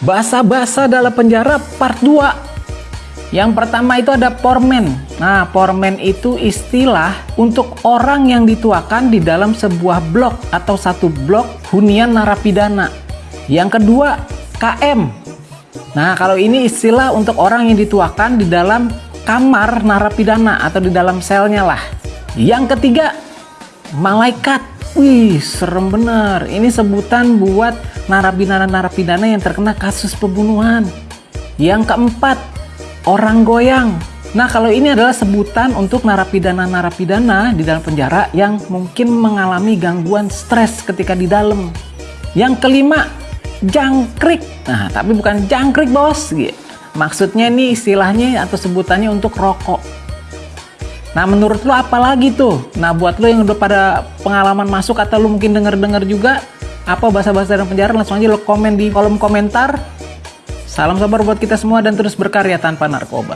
Bahasa-bahasa dalam penjara part 2. Yang pertama itu ada pormen. Nah, pormen itu istilah untuk orang yang dituakan di dalam sebuah blok atau satu blok hunian narapidana. Yang kedua, KM. Nah, kalau ini istilah untuk orang yang dituakan di dalam kamar narapidana atau di dalam selnya lah. Yang ketiga, malaikat. Wih, serem bener. Ini sebutan buat narapidana-narapidana yang terkena kasus pembunuhan. Yang keempat, orang goyang. Nah, kalau ini adalah sebutan untuk narapidana-narapidana di dalam penjara yang mungkin mengalami gangguan stres ketika di dalam. Yang kelima, jangkrik. Nah, tapi bukan jangkrik, Bos. Maksudnya ini istilahnya atau sebutannya untuk rokok. Nah menurut lo apa lagi tuh? Nah buat lo yang udah pada pengalaman masuk atau lo mungkin denger-denger juga apa bahasa-bahasa dalam penjara langsung aja lo komen di kolom komentar. Salam sabar buat kita semua dan terus berkarya tanpa narkoba.